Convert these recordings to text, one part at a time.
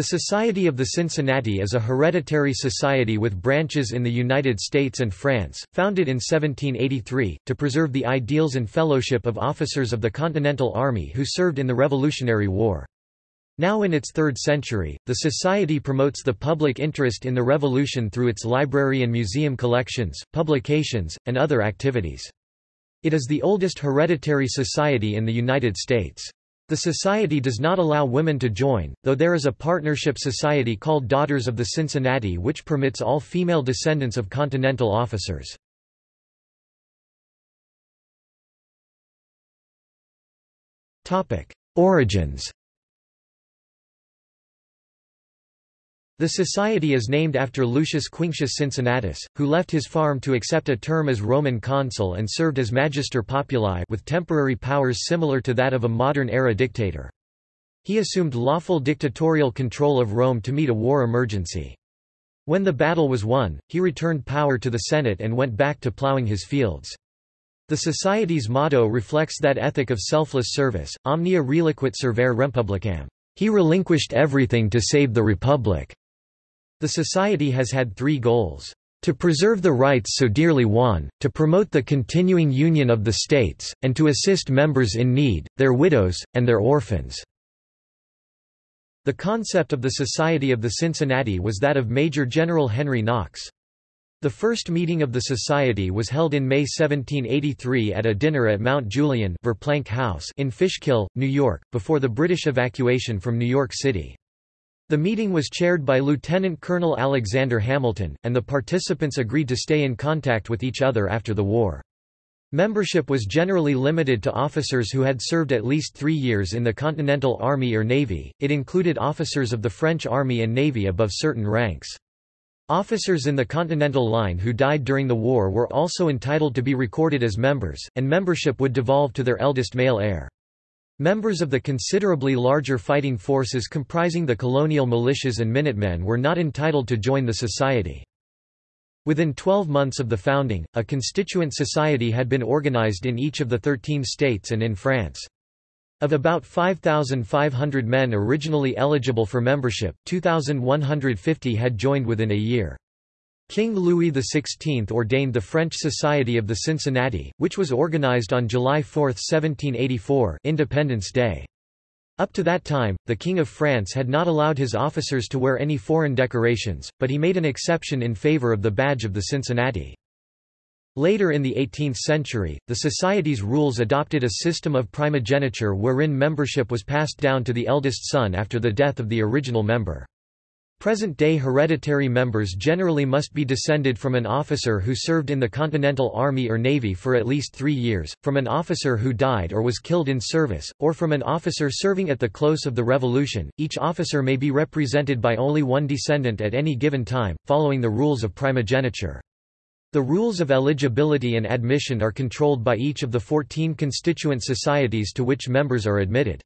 The Society of the Cincinnati is a hereditary society with branches in the United States and France, founded in 1783, to preserve the ideals and fellowship of officers of the Continental Army who served in the Revolutionary War. Now in its third century, the Society promotes the public interest in the Revolution through its library and museum collections, publications, and other activities. It is the oldest hereditary society in the United States. The society does not allow women to join, though there is a partnership society called Daughters of the Cincinnati which permits all female descendants of Continental officers. Origins The society is named after Lucius Quinctius Cincinnatus, who left his farm to accept a term as Roman consul and served as magister populi with temporary powers similar to that of a modern-era dictator. He assumed lawful dictatorial control of Rome to meet a war emergency. When the battle was won, he returned power to the Senate and went back to plowing his fields. The Society's motto reflects that ethic of selfless service, omnia reliquit servare republicam. He relinquished everything to save the Republic. The Society has had three goals. To preserve the rights so dearly won, to promote the continuing union of the states, and to assist members in need, their widows, and their orphans. The concept of the Society of the Cincinnati was that of Major General Henry Knox. The first meeting of the Society was held in May 1783 at a dinner at Mount Julian Verplanck House in Fishkill, New York, before the British evacuation from New York City. The meeting was chaired by Lieutenant Colonel Alexander Hamilton, and the participants agreed to stay in contact with each other after the war. Membership was generally limited to officers who had served at least three years in the Continental Army or Navy, it included officers of the French Army and Navy above certain ranks. Officers in the Continental Line who died during the war were also entitled to be recorded as members, and membership would devolve to their eldest male heir. Members of the considerably larger fighting forces comprising the colonial militias and Minutemen were not entitled to join the society. Within 12 months of the founding, a constituent society had been organized in each of the 13 states and in France. Of about 5,500 men originally eligible for membership, 2,150 had joined within a year. King Louis XVI ordained the French Society of the Cincinnati, which was organized on July 4, 1784 Independence Day. Up to that time, the King of France had not allowed his officers to wear any foreign decorations, but he made an exception in favor of the badge of the Cincinnati. Later in the 18th century, the Society's rules adopted a system of primogeniture wherein membership was passed down to the eldest son after the death of the original member. Present-day hereditary members generally must be descended from an officer who served in the Continental Army or Navy for at least three years, from an officer who died or was killed in service, or from an officer serving at the close of the Revolution. Each officer may be represented by only one descendant at any given time, following the rules of primogeniture. The rules of eligibility and admission are controlled by each of the 14 constituent societies to which members are admitted.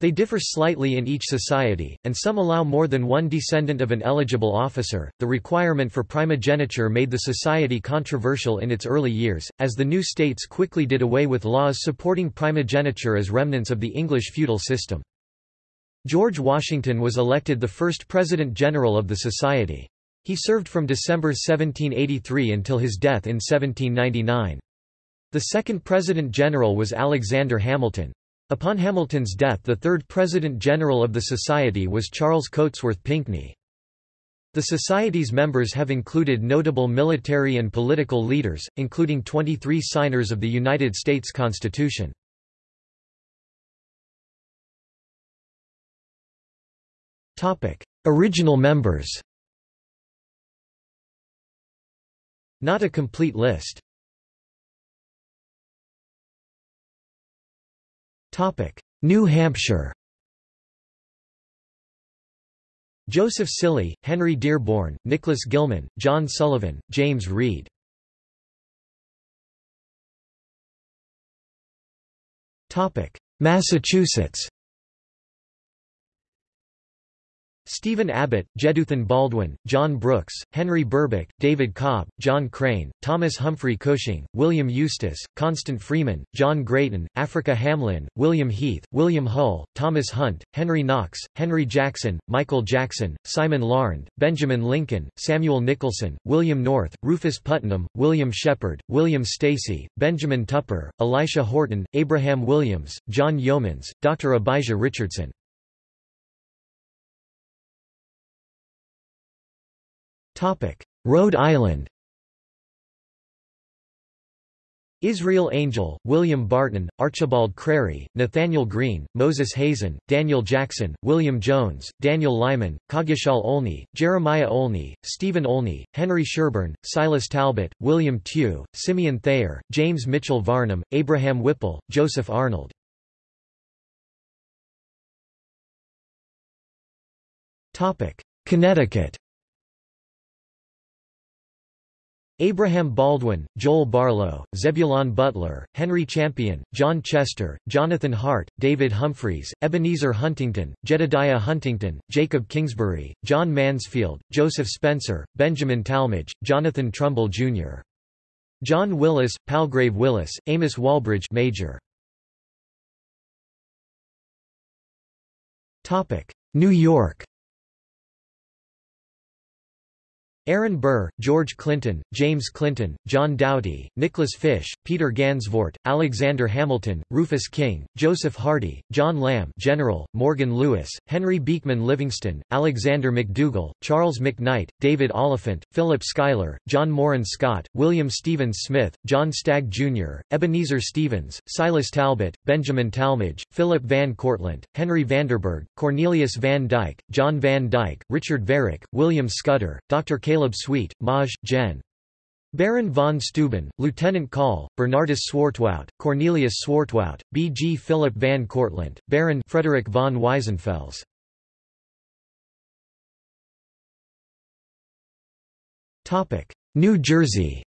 They differ slightly in each society, and some allow more than one descendant of an eligible officer. The requirement for primogeniture made the society controversial in its early years, as the new states quickly did away with laws supporting primogeniture as remnants of the English feudal system. George Washington was elected the first President General of the Society. He served from December 1783 until his death in 1799. The second President General was Alexander Hamilton. Upon Hamilton's death the third President-General of the Society was Charles Cotesworth Pinckney. The Society's members have included notable military and political leaders, including 23 signers of the United States Constitution. Original members Not a complete list New Hampshire. Joseph Cilley, Henry Dearborn, Nicholas Gilman, John Sullivan, James Reed. Massachusetts Stephen Abbott, Jeduthan Baldwin, John Brooks, Henry Burbeck, David Cobb, John Crane, Thomas Humphrey Cushing, William Eustis, Constant Freeman, John Greaton, Africa Hamlin, William Heath, William Hull, Thomas Hunt, Henry Knox, Henry Jackson, Michael Jackson, Simon Larned, Benjamin Lincoln, Samuel Nicholson, William North, Rufus Putnam, William Shepard, William Stacy, Benjamin Tupper, Elisha Horton, Abraham Williams, John Yeomans, Dr. Abijah Richardson. Rhode Island. Israel Angell, William Barton, Archibald Crary, Nathanael Greene, Moses Hazen, Daniel Jackson, William Jones, Daniel Lyman, Coggeshall Olney, Jeremiah Olney, Stephen Olney, Henry Sherburne, Silas Talbot, William Tew, Simeon Thayer, James Mitchell Varnum, Abraham Whipple, Joseph Arnold. Connecticut Abraham Baldwin, Joel Barlow, Zebulon Butler, Henry Champion, John Chester, Jonathan Hart, David Humphreys, Ebenezer Huntington, Jedediah Huntington, Jacob Kingsbury, John Mansfield, Joseph Spencer, Benjamin Tallmadge, Jonathan Trumbull, Jr. John Willis, Palgrave Wyllys, Amos Walbridge Major. New York Aaron Burr, George Clinton, James Clinton, John Doughty, Nicholas Fish, Peter Gansevoort, Alexander Hamilton, Rufus King, Joseph Hardy, John Lamb General, Morgan Lewis, Henry Beekman Livingston, Alexander McDougall, Charles McKnight, David Oliphant, Philip Schuyler, John Morin Scott, William Stevens Smith, John Stagg Jr., Ebenezer Stevens, Silas Talbot, Benjamin Tallmadge, Philip Van Cortlandt, Henry Vanderburgh, Cornelius Van Dyke, John Van Dyke, Richard Varick, William Scudder, Dr. Caleb Sweet, Maj. Gen. Baron von Steuben, Lieutenant Call, Bernardus Swartwout, Cornelius Swartwout, B. G. Philip van Cortlandt, Baron Frederick von Weissenfels. New Jersey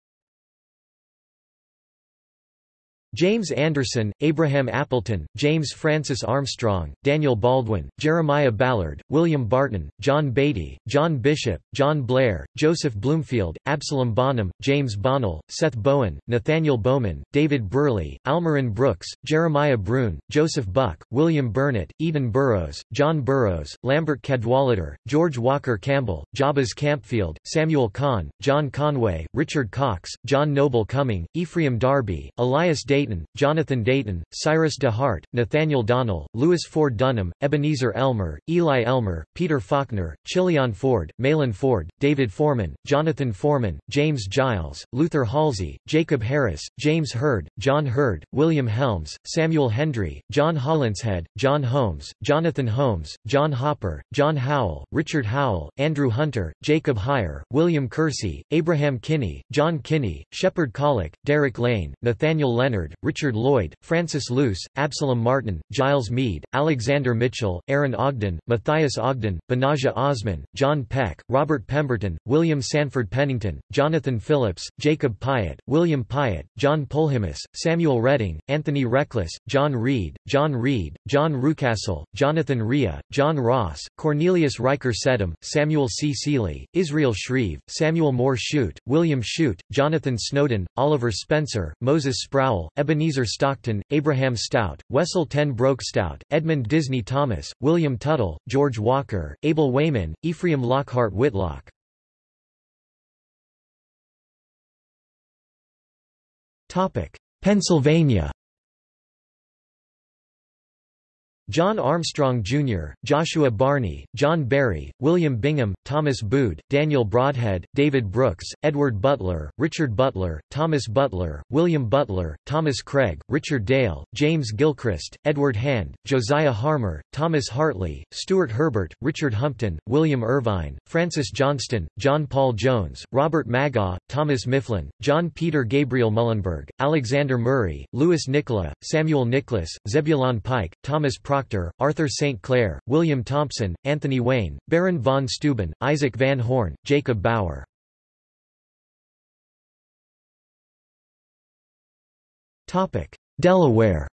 James Anderson, Abraham Appleton, James Francis Armstrong, Daniel Baldwin, Jeremiah Ballard, William Barton, John Beatty, John Bishop, John Blair, Joseph Bloomfield, Absalom Bonham, James Bonnell, Seth Bowen, Nathaniel Bowman, David Burley, Almarin Brooks, Jeremiah Brune, Joseph Buck, William Burnett, Eden Burrows, John Burroughs, Lambert Cadwallader, George Walker Campbell, Jabez Campfield, Samuel Kahn, John Conway, Richard Cox, John Noble Cumming, Ephraim Darby, Elias Day Dayton, Jonathan Dayton, Cyrus de Hart, Nathaniel Donnell, Louis Ford Dunham, Ebenezer Elmer, Eli Elmer, Peter Faulkner, Chilion Ford, Malin Ford, David Foreman, Jonathan Foreman, James Giles, Luther Halsey, Jacob Harris, James Hurd, John Hurd, William Helms, Samuel Hendry, John Hollinshead, John Holmes, Jonathan Holmes, John Hopper, John Howell, Richard Howell, Andrew Hunter, Jacob Heyer, William Kersey, Abraham Kinney, John Kinney, Shepard Kollock, Derek Lane, Nathaniel Leonard, Richard Lloyd, Francis Luce, Absalom Martin, Giles Mead, Alexander Mitchell, Aaron Ogden, Matthias Ogden, Benajah Osmun, John Peck, Robert Pemberton, William Sanford Pennington, Jonathan Phillips, Jacob Piatt, William Piatt, John Polhemus, Samuel Redding, Anthony Reckless, John Reed, John Reed, John Rucastle, Jonathan Rhea, John Ross, Cornelius Riker Sedam, Samuel C. Seeley, Israel Shreve, Samuel Moore Shute, William Shute, Jonathan Snowden, Oliver Spencer, Moses Sproul, Ebenezer Stockton, Abraham Stout, Wessel Ten Broeck Stout, Edmund Disney Thomas, William Tuttle, George Walker, Abel Weyman, Ephraim Lockhart Whitlock. Pennsylvania John Armstrong, Jr., Joshua Barney, John Barry, William Bingham, Thomas Boude, Daniel Brodhead, David Brooks, Edward Butler, Richard Butler, Thomas Butler, William Butler, Thomas Craig, Richard Dale, James Gilchrist, Edward Hand, Josiah Harmar, Thomas Hartley, Stuart Herbert, Richard Humpton, William Irvine, Francis Johnston, John Paul Jones, Robert Magaw, Thomas Mifflin, John Peter Gabriel Muhlenberg, Alexander Murray, Louis Nicola, Samuel Nicholas, Zebulon Pike, Thomas Proctor Proctor, Arthur St. Clair, William Thompson, Anthony Wayne, Baron von Steuben, Isaac Van Horne, Jacob Bauer. Delaware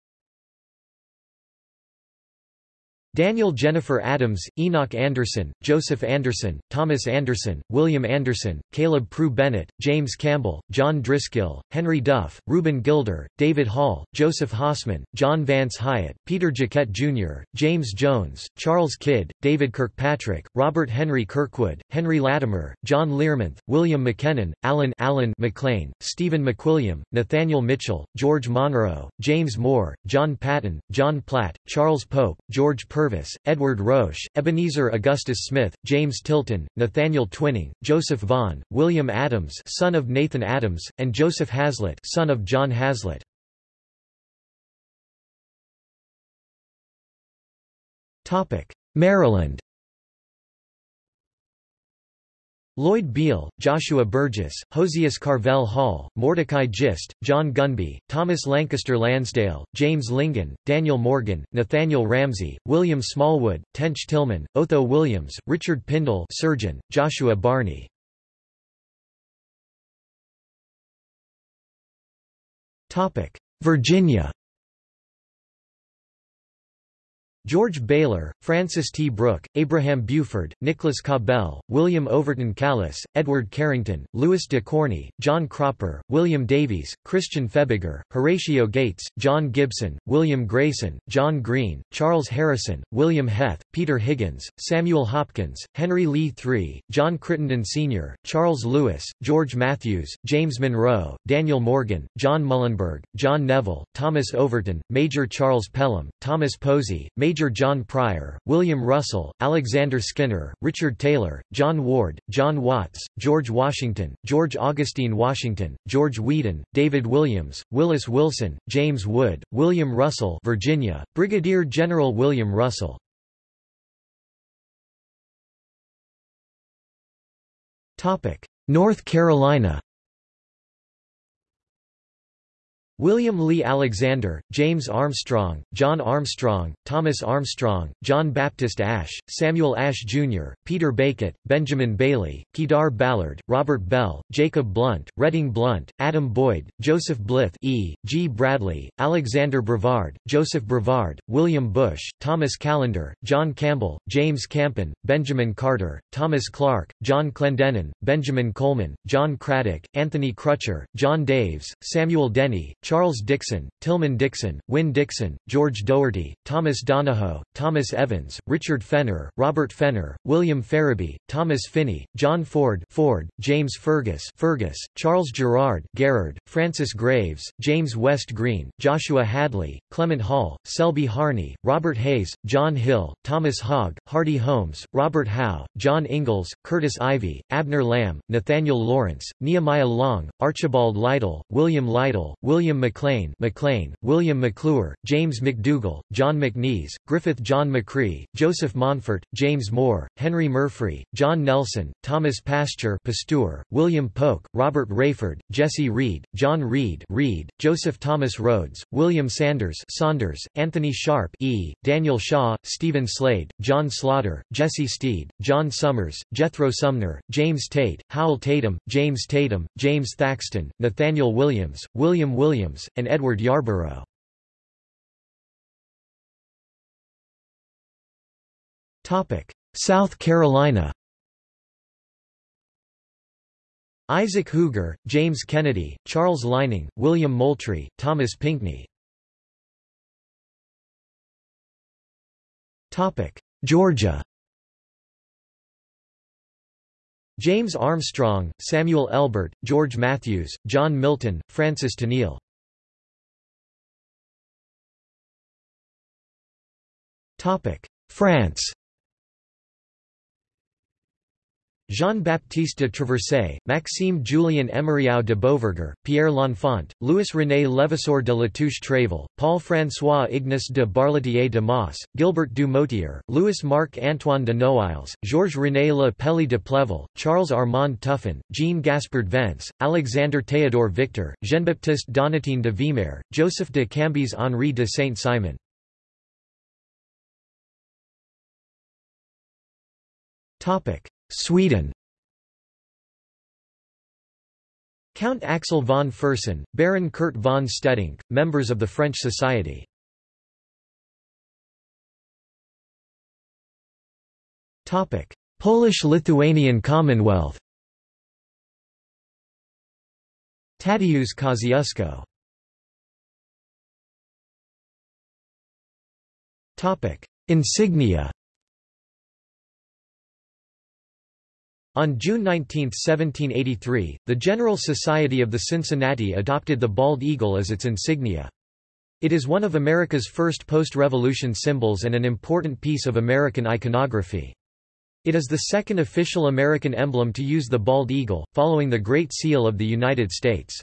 Daniel Jenifer Adams, Enoch Anderson, Joseph Anderson, Thomas Anderson, William Anderson, Caleb Prew Bennett, James Campbell, John Driscoll, Henry Duff, Reuben Gilder, David Hall, Joseph Hossman, John Vance Hyatt, Peter Jaquette Jr., James Jones, Charles Kidd, David Kirkpatrick, Robert Henry Kirkwood, Henry Latimer, John Learmonth, William McKinnon, Alan Allen McLean, Stephen McWilliam, Nathaniel Mitchell, George Monroe, James Moore, John Patton, John Platt, Charles Pope, George Purvis, Purvis, Edward Roche, Ebenezer Augustus Smith, James Tilton, Nathaniel Twining, Joseph Vaughan, William Adams son of Nathan Adams, and Joseph Haslet son of John Haslet. Maryland Lloyd Beale, Joshua Burgess, Hosius Carvel Hall, Mordecai Gist, John Gunby, Thomas Lancaster Lansdale, James Lingan, Daniel Morgan, Nathaniel Ramsey, William Smallwood, Tench Tilghman, Otho Williams, Richard Pindall surgeon, Joshua Barney. Virginia George Baylor, Francis T. Brooke, Abraham Buford, Nicholas Cabell, William Overton Callis, Edward Carrington, Louis de Corney, John Cropper, William Davies, Christian Febiger, Horatio Gates, John Gibson, William Grayson, John Green, Charles Harrison, William Heth, Peter Higgins, Samuel Hopkins, Henry Lee III, John Crittenden Sr., Charles Lewis, George Matthews, James Monroe, Daniel Morgan, John Muhlenberg, John Neville, Thomas Overton, Major Charles Pelham, Thomas Posey, Major Major John Pryor, William Russell, Alexander Skinner, Richard Taylor, John Ward, John Watts, George Washington, George Augustine Washington, George Weedon, David Williams, Willis Wilson, James Wood, William Russell Virginia, Brigadier General William Russell. North Carolina William Lee Alexander, James Armstrong, John Armstrong, Thomas Armstrong, John Baptist Ashe, Samuel Ashe Jr., Peter Bacot, Benjamin Bailey, Kedar Ballard, Robert Bell, Jacob Blunt, Redding Blunt, Adam Boyd, Joseph Blyth E. G. Bradley, Alexander Brevard, Joseph Brevard, William Bush, Thomas Callender, John Campbell, James Campen, Benjamin Carter, Thomas Clark, John Clendenin, Benjamin Coleman, John Craddock, Anthony Crutcher, John Daves, Samuel Denny, Charles Dixon, Tillman Dixon, Wynne Dixon, George Doherty, Thomas Donahoe, Thomas Evans, Richard Fenner, Robert Fenner, William Farabee, Thomas Finney, John Ford, Ford James Fergus, Fergus, Charles Gerard, Gerard, Francis Graves, James West Green, Joshua Hadley, Clement Hall, Selby Harney, Robert Hayes, John Hill, Thomas Hogg, Hardy Holmes, Robert Howe, John Ingalls, Curtis Ivy, Abner Lamb, Nathaniel Lawrence, Nehemiah Long, Archibald Lytle, William Lytle, William William McLean, McLean, William McClure, James McDougall, John McNeese, Griffith John McRee, Joseph Monfort, James Moore, Henry Murphy, John Nelson, Thomas Pasture Pasteur, William Polk, Robert Raiford, Jesse Reed, John Reed Reed, Joseph Thomas Rhodes, William Sanders Saunders, Anthony Sharp E., Daniel Shaw, Stephen Slade, John Slaughter, Jesse Steed, John Summers, Jethro Sumner, James Tate, Howell Tatum, James Tatum, James Thaxton, Nathaniel Williams, William Williams Williams, and Edward Yarborough. South Carolina Isaac Huger, James Kennedy, Charles Lining, William Moultrie, Thomas Pinckney. Georgia James Armstrong, Samuel Elbert, George Matthews, John Milton, Francis Tennille France Jean-Baptiste de Traversay, Maxime Julien Emeriau de Beauverger, Pierre L'Enfant, Louis-René Levasseur de Latouche-Tréville, Paul-François Ignace de Barletier de Moss, Gilbert du Motier, Louis-Marc-Antoine de Noailles, Georges-René Le Pelley de Pléville, Charles Armand Tuffin, Jean Gaspard Vence, Alexander Théodore Victor, Jean-Baptiste Donatien de Vimeur, Joseph de Cambis Henri de Saint-Simon. Sweden. Count Axel von Fersen, Baron Curt von Stedingk, members of the French Society. Polish-Lithuanian Commonwealth. Tadeusz Kosciuszko. Insignia On June 19, 1783, the General Society of the Cincinnati adopted the bald eagle as its insignia. It is one of America's first post-revolution symbols and an important piece of American iconography. It is the second official American emblem to use the bald eagle, following the Great Seal of the United States.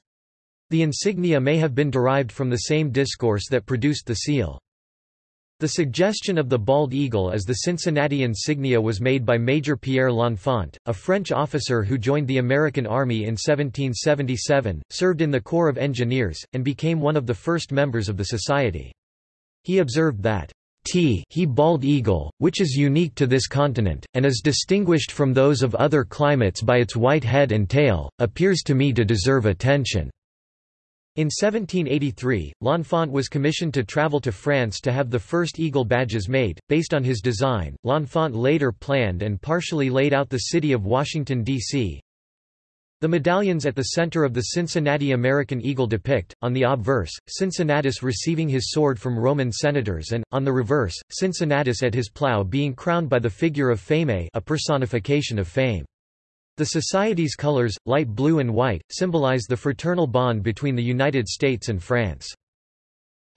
The insignia may have been derived from the same discourse that produced the seal. The suggestion of the bald eagle as the Cincinnati insignia was made by Major Pierre L'Enfant, a French officer who joined the American Army in 1777, served in the Corps of Engineers, and became one of the first members of the society. He observed that T he bald eagle, which is unique to this continent, and is distinguished from those of other climates by its white head and tail, appears to me to deserve attention. In 1783, L'Enfant was commissioned to travel to France to have the first eagle badges made. Based on his design, L'Enfant later planned and partially laid out the city of Washington, D.C. The medallions at the center of the Cincinnati American eagle depict, on the obverse, Cincinnatus receiving his sword from Roman senators and, on the reverse, Cincinnatus at his plough being crowned by the figure of Fame a personification of fame. The Society's colors, light blue and white, symbolize the fraternal bond between the United States and France.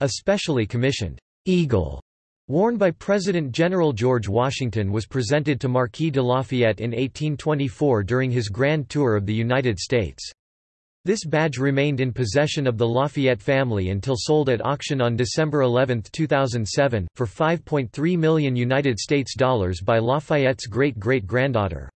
A specially commissioned eagle worn by President General George Washington was presented to Marquis de Lafayette in 1824 during his grand tour of the United States. This badge remained in possession of the Lafayette family until sold at auction on December 11, 2007, for 5.3 million United States dollars by Lafayette's great-great-granddaughter.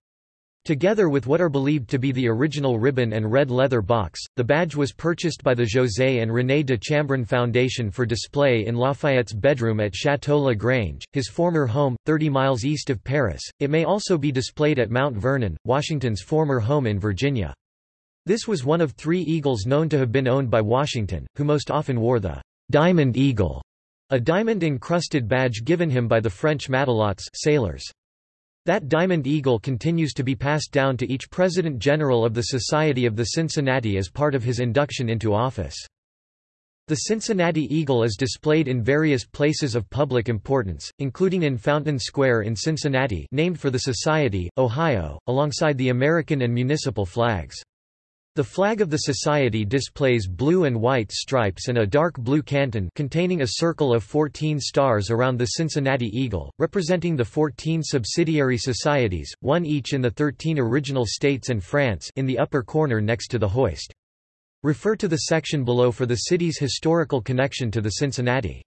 Together with what are believed to be the original ribbon and red leather box, the badge was purchased by the José and René de Chambrun Foundation for display in Lafayette's bedroom at Château La Grange, his former home, 30 miles east of Paris. It may also be displayed at Mount Vernon, Washington's former home in Virginia. This was one of three eagles known to have been owned by Washington, who most often wore the diamond eagle, a diamond-encrusted badge given him by the French matelots sailors. That Diamond Eagle continues to be passed down to each President General of the Society of the Cincinnati as part of his induction into office. The Cincinnati Eagle is displayed in various places of public importance, including in Fountain Square in Cincinnati named for the Society, Ohio, alongside the American and municipal flags. The flag of the Society displays blue and white stripes and a dark blue canton containing a circle of 14 stars around the Cincinnati Eagle, representing the 14 subsidiary societies, one each in the 13 original states and France in the upper corner next to the hoist. Refer to the section below for the city's historical connection to the Cincinnati.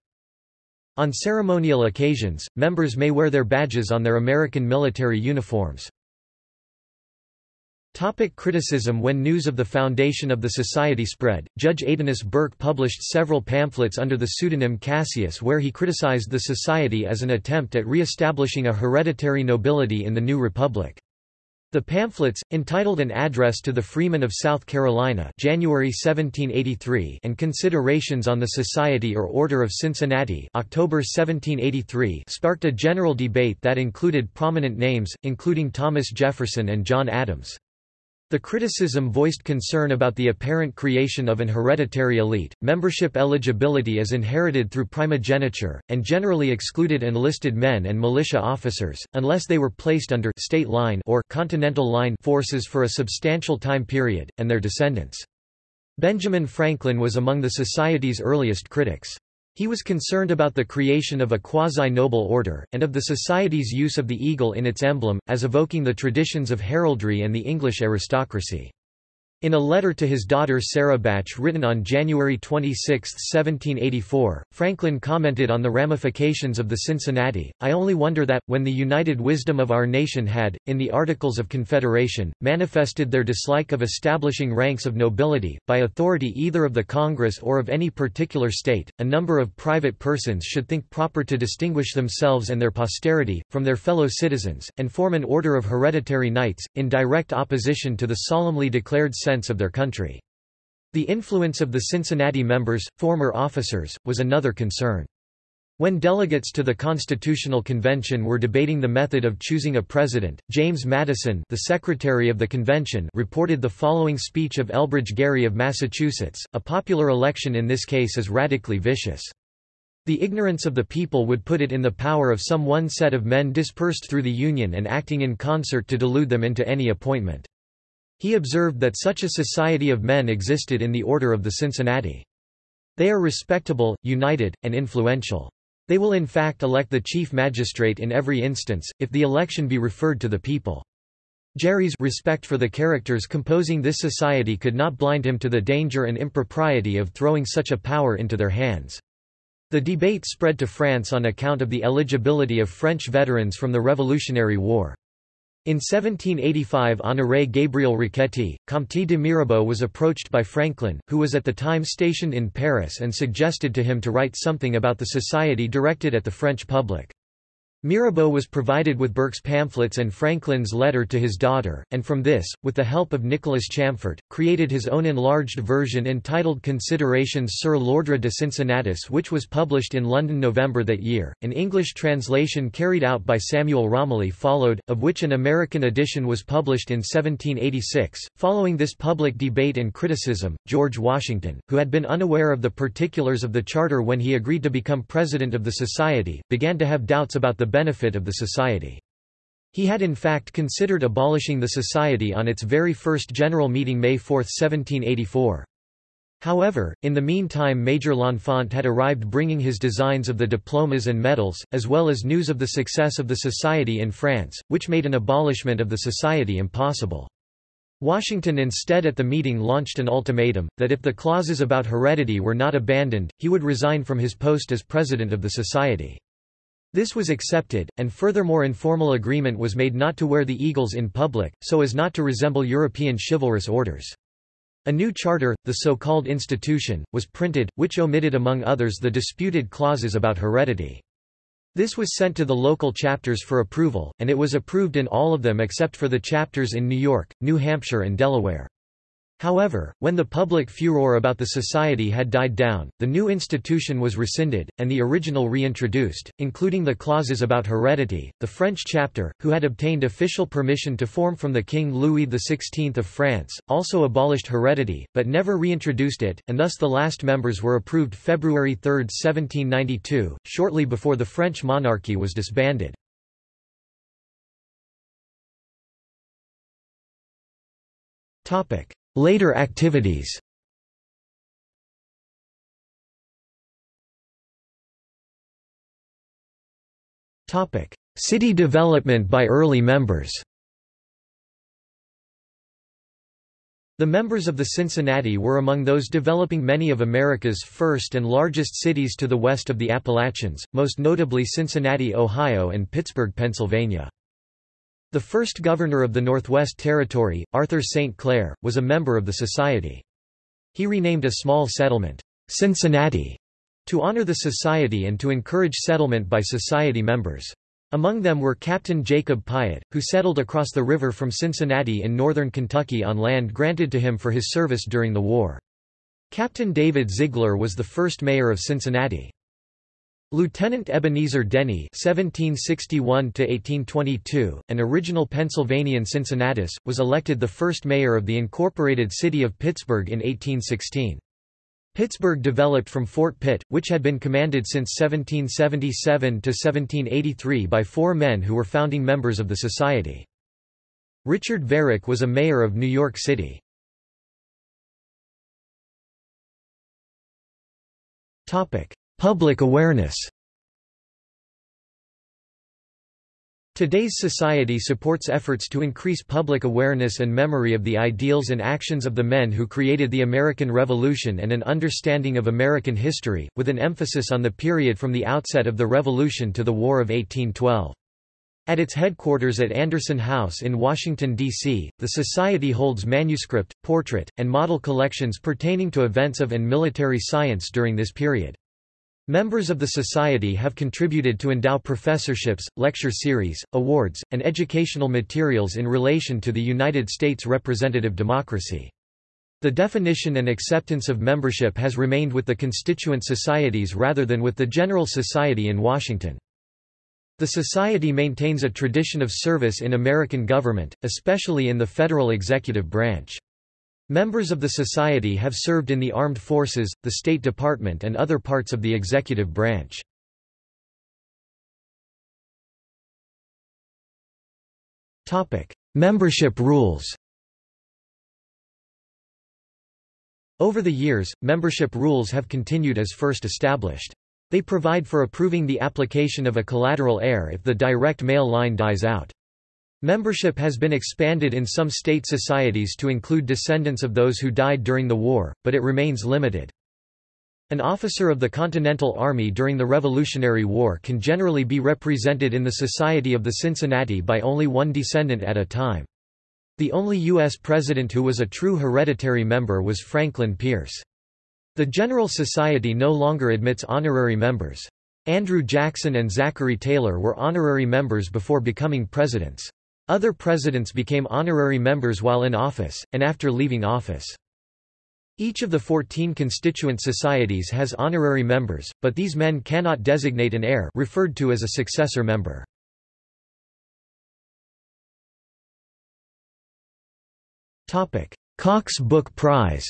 On ceremonial occasions, members may wear their badges on their American military uniforms. Topic criticism When news of the foundation of the society spread, Judge Aedanus Burke published several pamphlets under the pseudonym Cassius where he criticized the society as an attempt at re-establishing a hereditary nobility in the new republic. The pamphlets, entitled An Address to the Freemen of South Carolina January 1783 and Considerations on the Society or Order of Cincinnati October 1783 sparked a general debate that included prominent names, including Thomas Jefferson and John Adams. The criticism voiced concern about the apparent creation of an hereditary elite, membership eligibility as inherited through primogeniture, and generally excluded enlisted men and militia officers, unless they were placed under state line or continental line forces for a substantial time period, and their descendants. Benjamin Franklin was among the Society's earliest critics. He was concerned about the creation of a quasi-noble order, and of the society's use of the eagle in its emblem, as evoking the traditions of heraldry and the English aristocracy. In a letter to his daughter Sarah Bache written on January 26, 1784, Franklin commented on the ramifications of the Cincinnati, I only wonder that, when the united wisdom of our nation had, in the Articles of Confederation, manifested their dislike of establishing ranks of nobility, by authority either of the Congress or of any particular state, a number of private persons should think proper to distinguish themselves and their posterity, from their fellow citizens, and form an order of hereditary knights, in direct opposition to the solemnly declared sense of their country. The influence of the Cincinnati members, former officers, was another concern. When delegates to the Constitutional Convention were debating the method of choosing a president, James Madison the secretary of the convention reported the following speech of Elbridge Gerry of Massachusetts, a popular election in this case is radically vicious. The ignorance of the people would put it in the power of some one set of men dispersed through the Union and acting in concert to delude them into any appointment. He observed that such a society of men existed in the Order of the Cincinnati. They are respectable, united, and influential. They will in fact elect the chief magistrate in every instance, if the election be referred to the people. Gerry's respect for the characters composing this society could not blind him to the danger and impropriety of throwing such a power into their hands. The debate spread to France on account of the eligibility of French veterans from the Revolutionary War. In 1785 Honoré Gabriel Riquetti, Comte de Mirabeau was approached by Franklin, who was at the time stationed in Paris and suggested to him to write something about the society directed at the French public. Mirabeau was provided with Burke's pamphlets and Franklin's letter to his daughter, and from this, with the help of Nicholas Chamfort, created his own enlarged version entitled Considerations sur l'ordre de Cincinnatus which was published in London November that year. An English translation carried out by Samuel Romilly followed, of which an American edition was published in 1786. Following this public debate and criticism, George Washington, who had been unaware of the particulars of the charter when he agreed to become president of the society, began to have doubts about the benefit of the society. He had in fact considered abolishing the society on its very first general meeting May 4, 1784. However, in the meantime Major L'Enfant had arrived bringing his designs of the diplomas and medals, as well as news of the success of the society in France, which made an abolishment of the society impossible. Washington instead at the meeting launched an ultimatum, that if the clauses about heredity were not abandoned, he would resign from his post as president of the society. This was accepted, and furthermore informal agreement was made not to wear the eagles in public, so as not to resemble European chivalrous orders. A new charter, the so-called Institution, was printed, which omitted among others the disputed clauses about heredity. This was sent to the local chapters for approval, and it was approved in all of them except for the chapters in New York, New Hampshire and Delaware. However, when the public furor about the society had died down, the new institution was rescinded, and the original reintroduced, including the clauses about heredity. The French chapter, who had obtained official permission to form from the King Louis XVI of France, also abolished heredity, but never reintroduced it, and thus the last members were approved February 3, 1792, shortly before the French monarchy was disbanded. Topic. Later activities. City development by early members. The members of the Cincinnati were among those developing many of America's first and largest cities to the west of the Appalachians, most notably Cincinnati, Ohio and Pittsburgh, Pennsylvania. The first governor of the Northwest Territory, Arthur St. Clair, was a member of the society. He renamed a small settlement, Cincinnati, to honor the society and to encourage settlement by society members. Among them were Captain Jacob Piatt, who settled across the river from Cincinnati in northern Kentucky on land granted to him for his service during the war. Captain David Ziegler was the first mayor of Cincinnati. Lieutenant Ebenezer Denny (1761–1822), an original Pennsylvanian Cincinnatus, was elected the first mayor of the incorporated city of Pittsburgh in 1816. Pittsburgh developed from Fort Pitt, which had been commanded since 1777 to 1783 by four men who were founding members of the society. Richard Varick was a mayor of New York City. Topic: Public awareness Today's society supports efforts to increase public awareness and memory of the ideals and actions of the men who created the American Revolution and an understanding of American history, with an emphasis on the period from the outset of the Revolution to the War of 1812. At its headquarters at Anderson House in Washington, D.C., the Society holds manuscript, portrait, and model collections pertaining to events of and military science during this period. Members of the Society have contributed to endow professorships, lecture series, awards, and educational materials in relation to the United States representative democracy. The definition and acceptance of membership has remained with the constituent societies rather than with the General Society in Washington. The Society maintains a tradition of service in American government, especially in the federal executive branch. Members of the Society have served in the armed forces, the State Department and other parts of the executive branch. Membership rules Over the years, membership rules have continued as first established. They provide for approving the application of a collateral heir if the direct male line dies out. Membership has been expanded in some state societies to include descendants of those who died during the war, but it remains limited. An officer of the Continental Army during the Revolutionary War can generally be represented in the Society of the Cincinnati by only one descendant at a time. The only U.S. president who was a true hereditary member was Franklin Pierce. The General Society no longer admits honorary members. Andrew Jackson and Zachary Taylor were honorary members before becoming presidents. Other presidents became honorary members while in office, and after leaving office. Each of the 14 constituent societies has honorary members, but these men cannot designate an heir referred to as a successor member. Cox Book Prize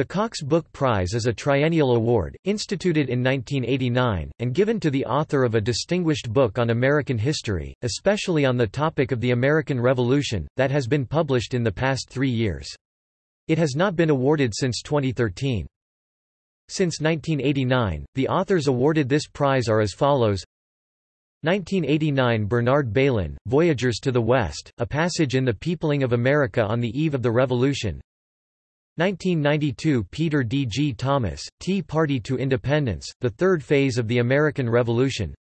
The Cox Book Prize is a triennial award, instituted in 1989, and given to the author of a distinguished book on American history, especially on the topic of the American Revolution, that has been published in the past three years. It has not been awarded since 2013. Since 1989, the authors awarded this prize are as follows 1989 Bernard Bailyn, Voyagers to the West, A Passage in the Peopling of America on the Eve of the Revolution 1992 Peter D. G. Thomas, Tea Party to Independence, The Third Phase of the American Revolution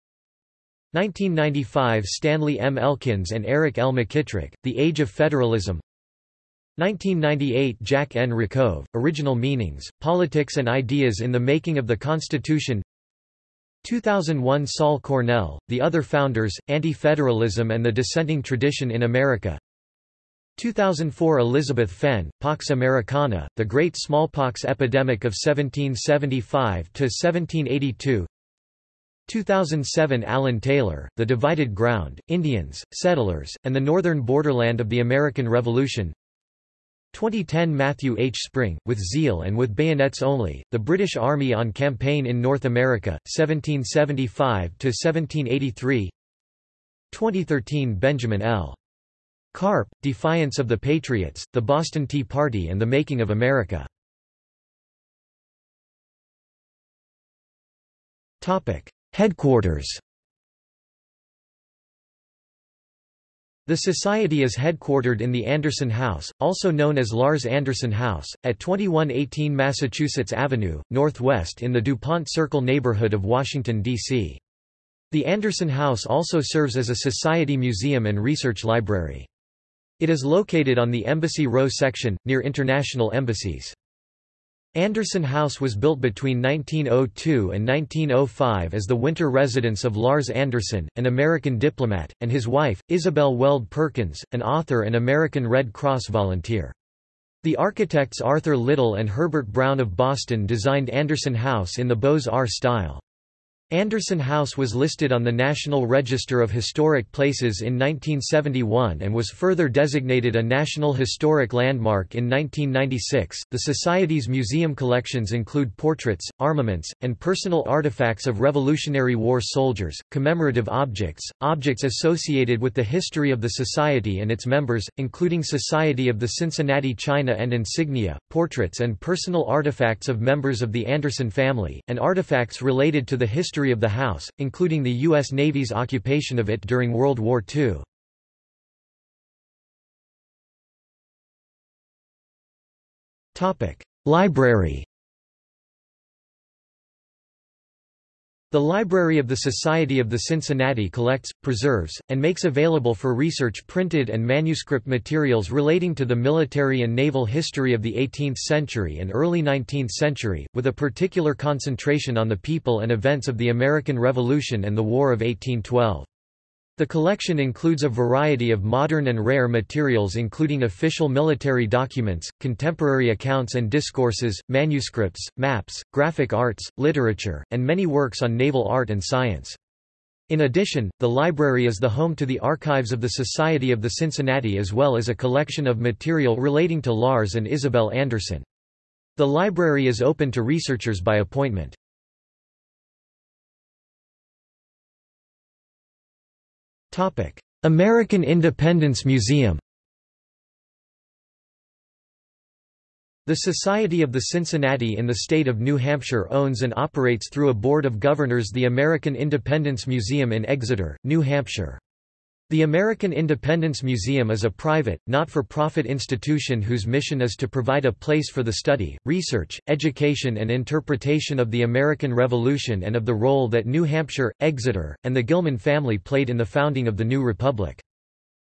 1995 Stanley M. Elkins and Eric L. McKitrick, The Age of Federalism 1998 Jack N. Rakove, Original Meanings, Politics and Ideas in the Making of the Constitution 2001 Saul Cornell, The Other Founders, Anti-Federalism and the Dissenting Tradition in America 2004 Elizabeth Fenn, Pox Americana, The Great Smallpox Epidemic of 1775–1782 2007 Alan Taylor, The Divided Ground, Indians, Settlers, and the Northern Borderland of the American Revolution 2010 Matthew H. Spring, With Zeal and with Bayonets Only, The British Army on Campaign in North America, 1775–1783 2013 Benjamin L. Carp, Defiance of the Patriots, The Boston Tea Party and the Making of America. Headquarters The Society is headquartered in the Anderson House, also known as Lars Anderson House, at 2118 Massachusetts Avenue, Northwest in the DuPont Circle neighborhood of Washington, D.C. The Anderson House also serves as a Society museum and research library. It is located on the Embassy Row section, near international embassies. Anderson House was built between 1902 and 1905 as the winter residence of Lars Anderson, an American diplomat, and his wife, Isabel Weld Perkins, an author and American Red Cross volunteer. The architects Arthur Little and Herbert Brown of Boston designed Anderson House in the Beaux-Arts style. Anderson House was listed on the National Register of Historic Places in 1971 and was further designated a National Historic Landmark in 1996. The Society's museum collections include portraits, armaments, and personal artifacts of Revolutionary War soldiers, commemorative objects, objects associated with the history of the Society and its members, including Society of the Cincinnati China and insignia, portraits and personal artifacts of members of the Anderson family, and artifacts related to the history history of the house, including the U.S. Navy's occupation of it during World War II. Library The Library of the Society of the Cincinnati collects, preserves, and makes available for research printed and manuscript materials relating to the military and naval history of the 18th century and early 19th century, with a particular concentration on the people and events of the American Revolution and the War of 1812. The collection includes a variety of modern and rare materials including official military documents, contemporary accounts and discourses, manuscripts, maps, graphic arts, literature, and many works on naval art and science. In addition, the library is the home to the archives of the Society of the Cincinnati as well as a collection of material relating to Lars and Isabel Anderson. The library is open to researchers by appointment. American Independence Museum The Society of the Cincinnati in the state of New Hampshire owns and operates through a board of governors the American Independence Museum in Exeter, New Hampshire. The American Independence Museum is a private, not-for-profit institution whose mission is to provide a place for the study, research, education and interpretation of the American Revolution and of the role that New Hampshire, Exeter, and the Gilman family played in the founding of the new republic.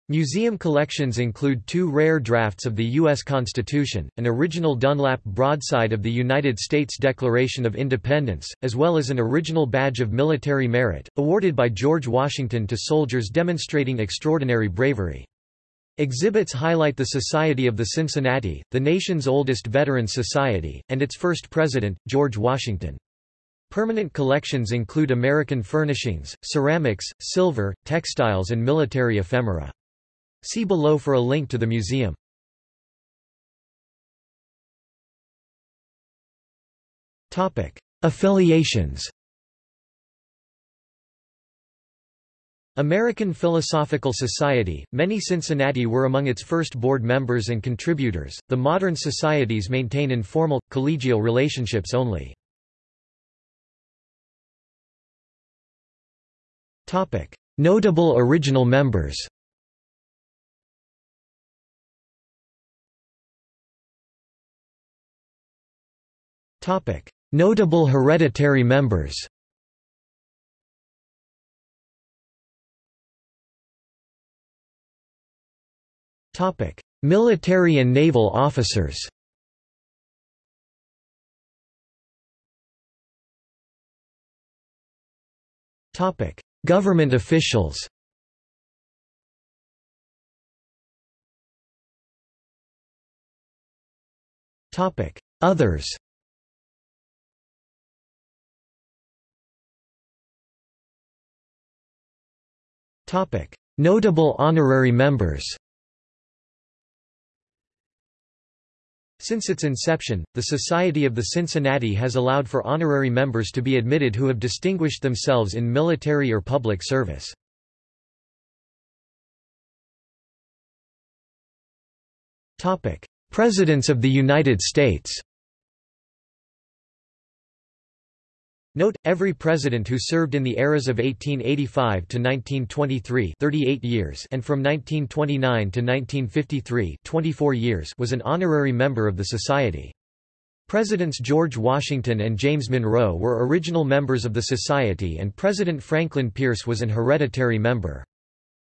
Museum collections include two rare drafts of the U.S. Constitution, an original Dunlap broadside of the United States Declaration of Independence, as well as an original badge of military merit, awarded by George Washington to soldiers demonstrating extraordinary bravery. Exhibits highlight the Society of the Cincinnati, the nation's oldest veteran society, and its first president, George Washington. Permanent collections include American furnishings, ceramics, silver, textiles and military ephemera. See below for a link to the museum. Topic: Affiliations American Philosophical Society, many Cincinnati were among its first board members and contributors. The modern societies maintain informal, collegial relationships only. Notable original members Notable hereditary members Military and naval officers Government officials Others Notable honorary members Since its inception, the Society of the Cincinnati has allowed for honorary members to be admitted who have distinguished themselves in military or public service. Presidents of the United States Note, every president who served in the eras of 1885 to 1923 38 years and from 1929 to 1953 24 years was an honorary member of the Society. Presidents George Washington and James Monroe were original members of the Society and President Franklin Pierce was an hereditary member.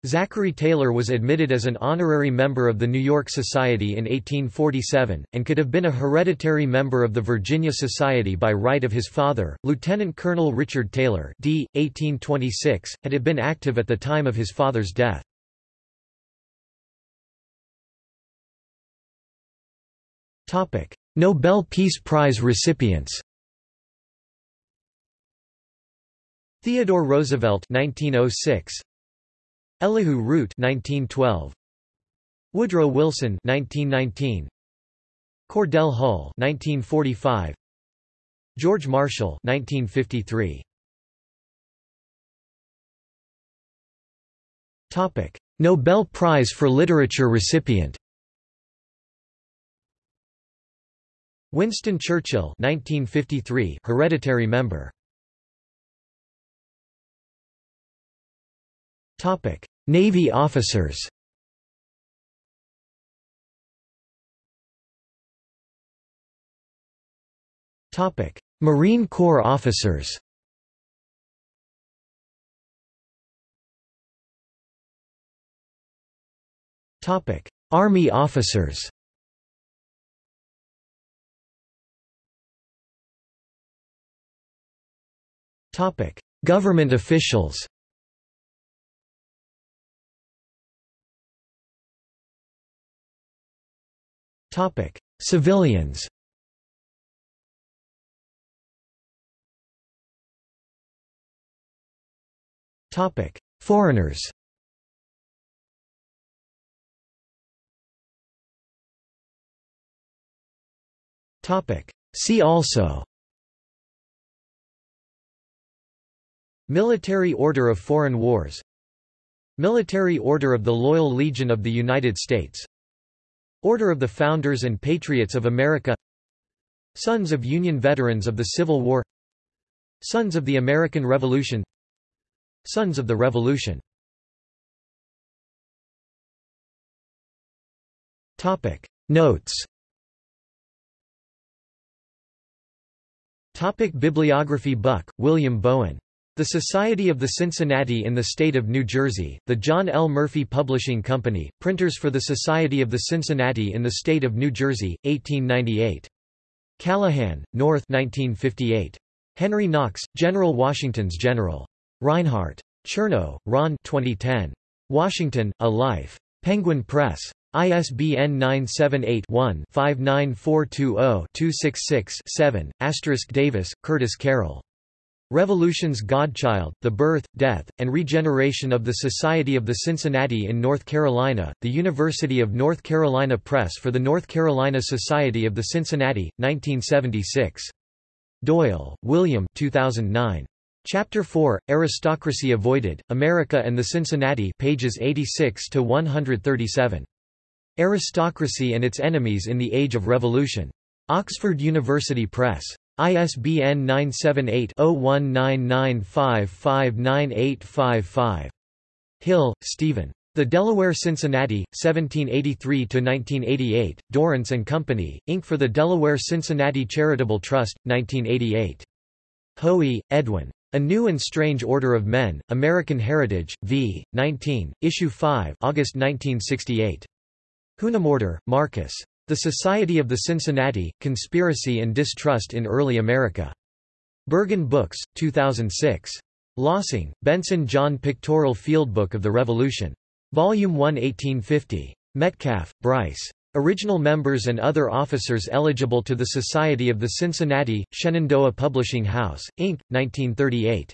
Zachary Taylor was admitted as an honorary member of the New York Society in 1847, and could have been a hereditary member of the Virginia Society by right of his father, Lieutenant Colonel Richard Taylor d. 1826, had it been active at the time of his father's death. Nobel Peace Prize recipients Theodore Roosevelt 1906 Elihu Root 1912 Woodrow Wilson 1919 Cordell Hull 1945 George Marshall 1953 Topic Nobel Prize for Literature recipient. Winston Churchill 1953 hereditary member. Topic Navy officers. Marine Corps officers. Army officers. Topic. Government officials Topic: Civilians. Topic: Foreigners. Topic: See also. Military Order of Foreign Wars Military Order of the Loyal Legion of the United States Order of the Founders and Patriots of America. Sons of Union Veterans of the Civil War. Sons of the American Revolution. Sons of the Revolution. Topic. Notes. Topic Bibliography Buck, William Bowen. The Society of the Cincinnati in the State of New Jersey, the John L. Murphy Publishing Company, Printers for the Society of the Cincinnati in the State of New Jersey, 1898. Callahan, North 1958. Henry Knox, General Washington's General. Rinehart. Chernow, Ron 2010. Washington, A Life. Penguin Press. ISBN 978-1-59420-266-7, Davis, Curtis Carroll. Revolution's Godchild, The Birth, Death, and Regeneration of the Society of the Cincinnati in North Carolina, The University of North Carolina Press for the North Carolina Society of the Cincinnati, 1976. Doyle, William 2009. Chapter 4, Aristocracy Avoided, America and the Cincinnati pages 86–137. Aristocracy and Its Enemies in the Age of Revolution. Oxford University Press. ISBN 978-0199559855. Hill, Stephen. The Delaware Cincinnati, 1783–1988, Dorrance and Company, Inc. for the Delaware Cincinnati Charitable Trust, 1988. Hoey, Edwin. A New and Strange Order of Men, American Heritage, v. 19, Issue 5 August 1968. Hünemörder, Marcus. The Society of the Cincinnati, Conspiracy and Distrust in Early America. Berghahn Books, 2006. Lossing, Benson John Pictorial Fieldbook of the Revolution. Volume 1 1850. Metcalf, Bryce. Original members and other officers eligible to the Society of the Cincinnati, Shenandoah Publishing House, Inc., 1938.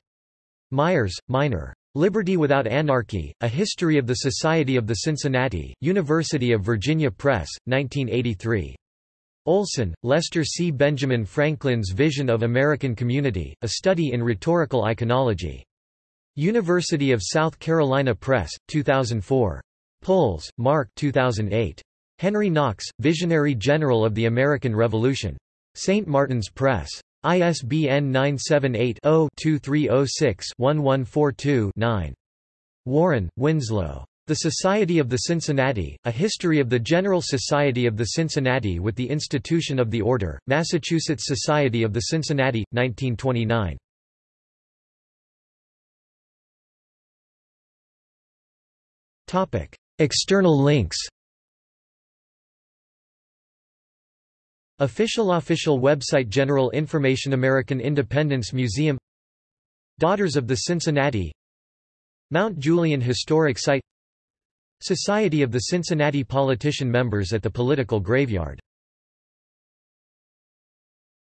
Myers, Minor. Liberty Without Anarchy, A History of the Society of the Cincinnati, University of Virginia Press, 1983. Olson, Lester C. Benjamin Franklin's Vision of American Community, A Study in Rhetorical Iconology. University of South Carolina Press, 2004. Puls, Mark 2008. Henry Knox, Visionary General of the American Revolution. St. Martin's Press. ISBN 978-0-2306-1142-9. Warren, Winslow. The Society of the Cincinnati, A History of the General Society of the Cincinnati with the Institution of the Order, Massachusetts Society of the Cincinnati, 1929. External links Official Official website General Information American Independence Museum. Daughters of the Cincinnati. Mount Gulian Historic Site. Society of the Cincinnati Politician Members at the Political Graveyard